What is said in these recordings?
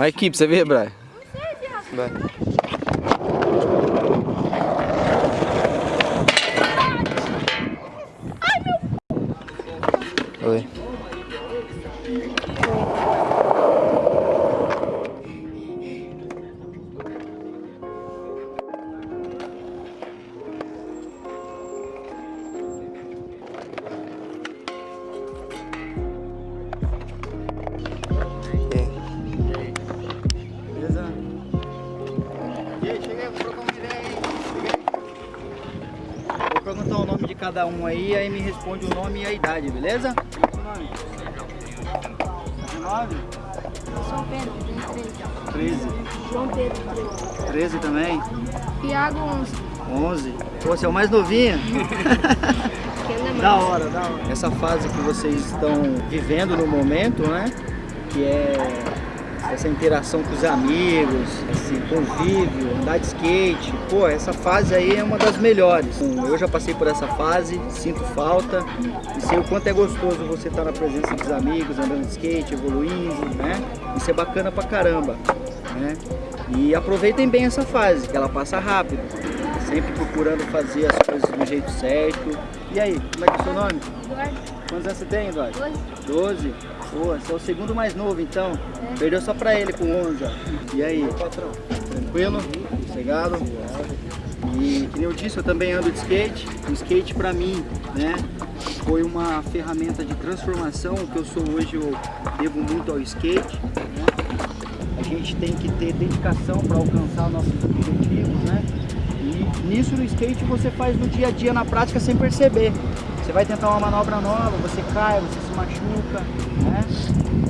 A equipe, você vê, Brian? Não sei, viado. Vai. Oi. Trocar uma ideia aí. Cheguei. Vou perguntar o nome de cada um aí, aí me responde o nome e a idade, beleza? Seu nome? 19? São Pedro, tem 13. 13. João Pedro, 13. 13 também? Tiago, 11. 11. Pô, você é o mais novinho? Da hora, da hora. Essa fase que vocês estão vivendo no momento, né? Que é essa interação com os amigos, esse convívio, andar de skate. Pô, essa fase aí é uma das melhores. Eu já passei por essa fase, sinto falta e sei o quanto é gostoso você estar na presença dos amigos, andando de skate, evoluindo, né? Isso é bacana pra caramba, né? E aproveitem bem essa fase, que ela passa rápido. Sempre procurando fazer as coisas do jeito certo. E aí, como é que é o seu nome? Eduardo, Quantos anos você tem, Eduardo? 12. 12? Pô, você é o segundo mais novo então. Perdeu só pra ele com 11, ó. E aí? Patrão. Tranquilo? Sossegado? E que nem eu disse, eu também ando de skate. O skate pra mim, né, foi uma ferramenta de transformação. O que eu sou hoje eu devo muito ao skate. né? A gente tem que ter dedicação para alcançar nossos objetivos, né? E nisso no skate você faz no dia a dia, na prática, sem perceber. Você vai tentar uma manobra nova, você cai, você se machuca, né?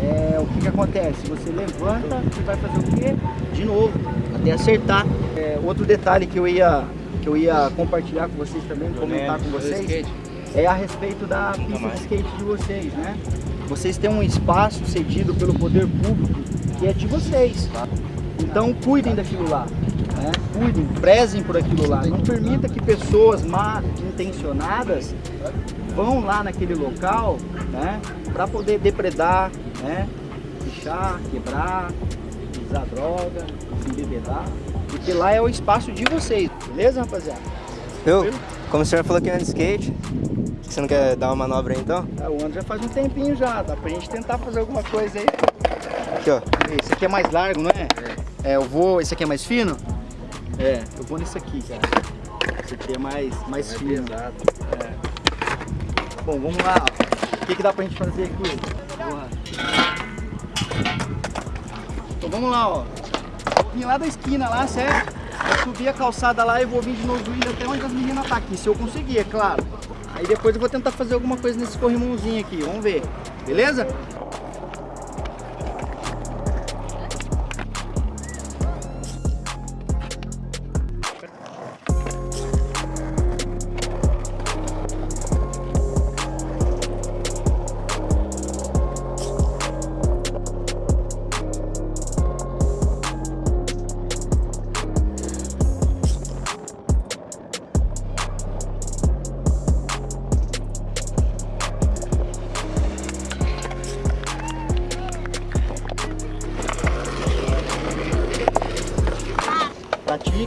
É, o que que acontece? Você levanta e vai fazer o quê? De novo, até acertar. É, outro detalhe que eu ia que eu ia compartilhar com vocês também, comentar com vocês, é a respeito da pista de skate de vocês, né? Vocês têm um espaço cedido pelo poder público que é de vocês. Então cuidem daquilo lá. Né? Cuidem, prezem por aquilo lá. Não permita que pessoas mal intencionadas vão lá naquele local né? para poder depredar, né? pichar, quebrar, usar droga, se embebedar. Porque lá é o espaço de vocês, beleza rapaziada? Eu, como o senhor falou que anda de skate, você não quer dar uma manobra aí então? É, o ano já faz um tempinho já, dá pra gente tentar fazer alguma coisa aí. Aqui, ó. Esse aqui é mais largo, não é? É, eu vou. Esse aqui é mais fino? É, eu vou nesse aqui, cara. Esse aqui é mais, mais fino. É. Bom, vamos lá. O que, que dá pra gente fazer aqui? Porra. Então vamos lá, ó. Vir lá da esquina lá, certo? Vou subir a calçada lá e vou vir de novo indo até onde as meninas tá aqui, se eu conseguir, é claro. Aí depois eu vou tentar fazer alguma coisa nesse corrimãozinho aqui, vamos ver. Beleza?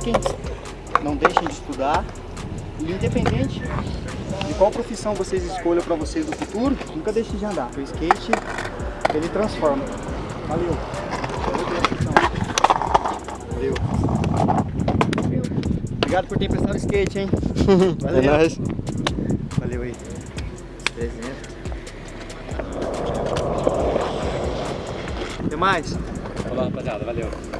Pratiquem, não deixem de estudar. E independente de qual profissão vocês escolham para vocês no futuro, nunca deixem de andar. O skate, ele transforma. Valeu. Valeu. Valeu. Obrigado por ter emprestado o skate, hein? É nóis. Valeu aí. Presente. Até mais. Falou, rapaziada. Valeu.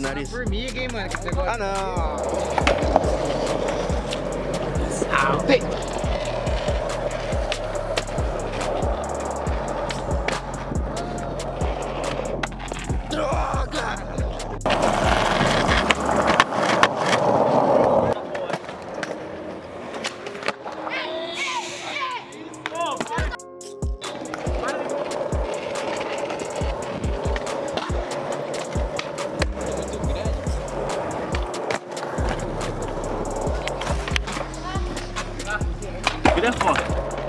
Vamos ver o tamanho do nariz. Formiga, hein, mano? Que negócio. Ah, não. Ah, olha é.